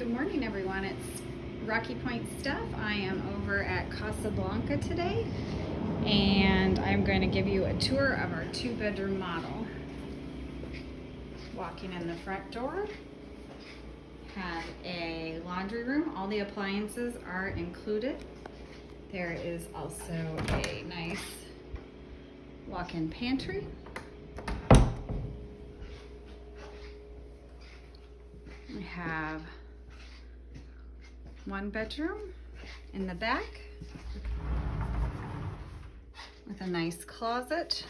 Good morning, everyone. It's Rocky Point Steph. I am over at Casablanca today, and I'm going to give you a tour of our two-bedroom model. Walking in the front door, have a laundry room. All the appliances are included. There is also a nice walk-in pantry. We have one bedroom in the back with a nice closet.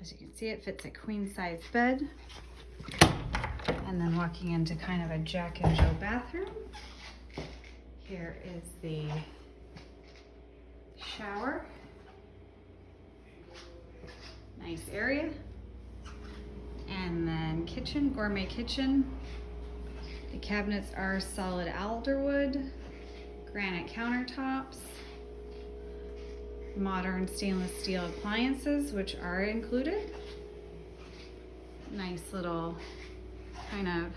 As you can see, it fits a queen size bed. And then walking into kind of a Jack and Jill bathroom. Here is the shower. Nice area. And then kitchen, gourmet kitchen. The cabinets are solid alderwood, granite countertops, modern stainless steel appliances, which are included. Nice little kind of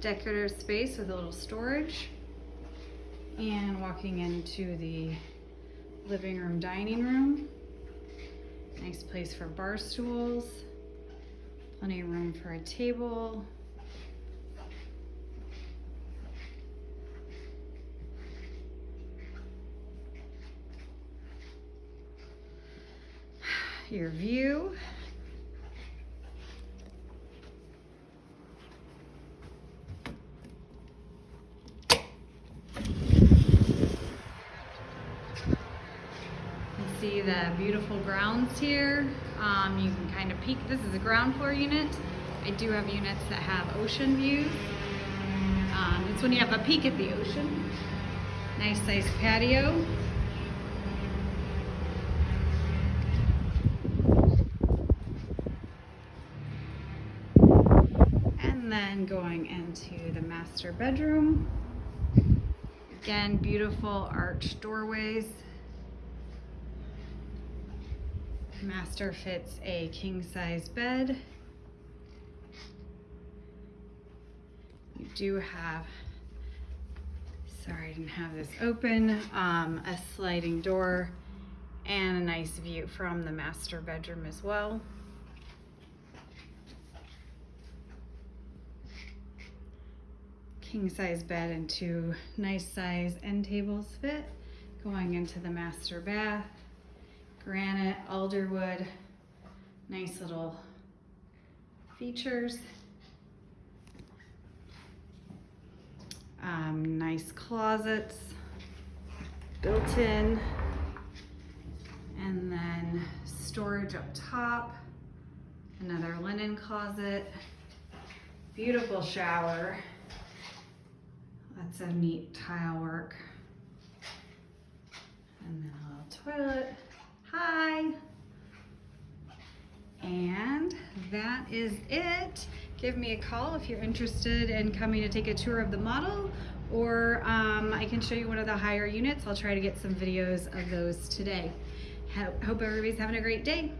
decorative space with a little storage. And walking into the living room, dining room. Nice place for bar stools. Plenty of room for a table. Your view. See the beautiful grounds here. Um, you can kind of peek. This is a ground floor unit. I do have units that have ocean views. Um, it's when you have a peek at the ocean. Nice size patio. And then going into the master bedroom. Again, beautiful arched doorways. Master fits a king size bed. You do have, sorry I didn't have this open, um, a sliding door and a nice view from the master bedroom as well. King size bed and two nice size end tables fit going into the master bath granite, alderwood, nice little features. Um, nice closets, built in, and then storage up top, another linen closet, beautiful shower, lots of neat tile work, and then a little toilet. Hi. And that is it. Give me a call if you're interested in coming to take a tour of the model or um, I can show you one of the higher units. I'll try to get some videos of those today. Hope everybody's having a great day.